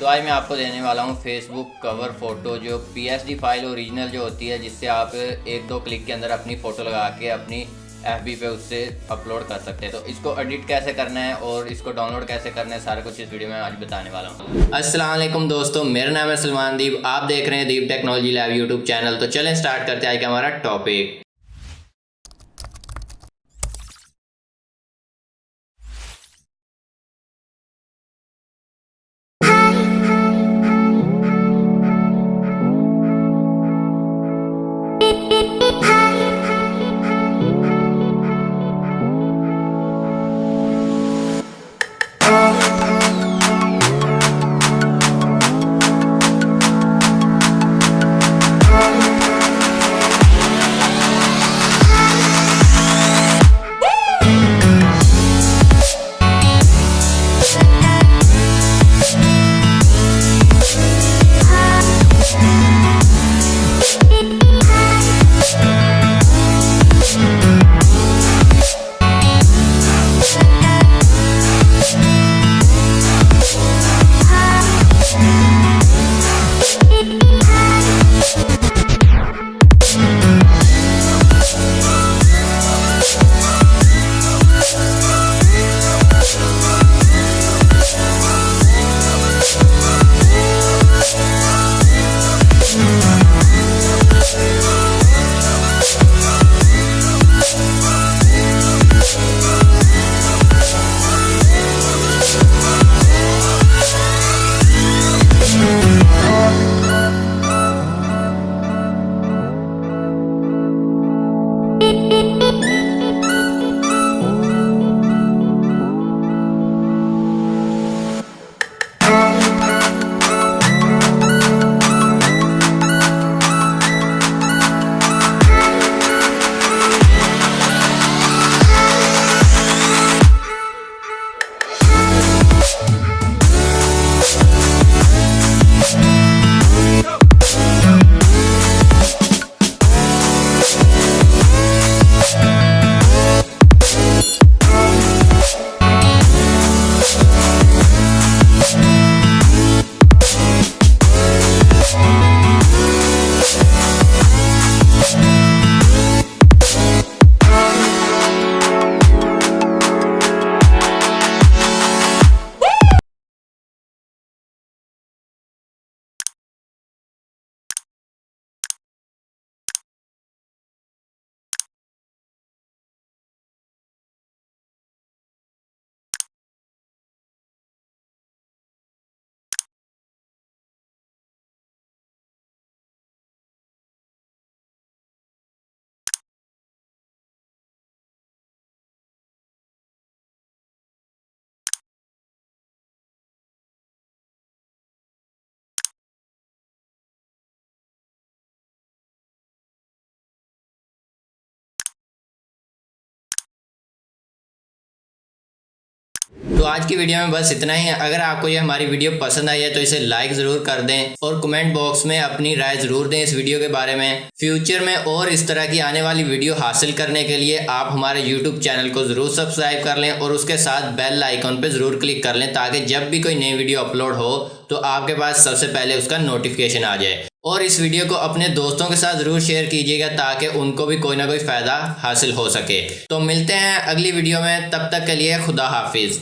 तो आज मैं आपको देने वाला हूँ फेसबुक कवर फ़ोटो जो पीएसडी फ़ाइल ओरिजिनल जो होती है, जिससे आप एक दो क्लिक के अंदर अपनी फ़ोटो लगा के अपनी एफबी पे उससे अपलोड कर सकते हैं। तो इसको एडिट कैसे करना है और इसको डाउनलोड कैसे करना है, सारा कुछ इस वीडियो में आज बताने वाला हूँ। असलम दोस्तों, मेरा नाम है सलमान दीप। आप देख रहे हैं Deep technology lab YouTube channel. तो चलें स्टार्ट करते हैं आज का हमारा टॉपिक तो आज की वीडियो में बस इतना ही है। अगर आपको ये हमारी वीडियो पसंद आई है तो इसे लाइक ज़रूर कर दें और कमेंट बॉक्स में अपनी राय ज़रूर दें इस वीडियो के बारे में। फ्यूचर में और इस तरह की आने वाली वीडियो हासिल करने के लिए आप हमारे यूट्यूब चैनल को ज़रूर सब्सक्राइब कर लें और उसके साथ बेल आइकॉन पर ज़रूर क्लिक कर लें ताकि जब भी कोई नई वीडियो अपलोड हो तो आपके पास सबसे पहले उसका नोटिफिकेशन आ जाए। और इस वीडियो को अपने दोस्तों के साथ ज़रूर शेयर कीजिएगा ताकि उनको भी कोई ना कोई फ़ायदा हासिल हो सके। तो मिलते हैं अगली वीडियो में। तब तक के लिए खुदा हाफिज़।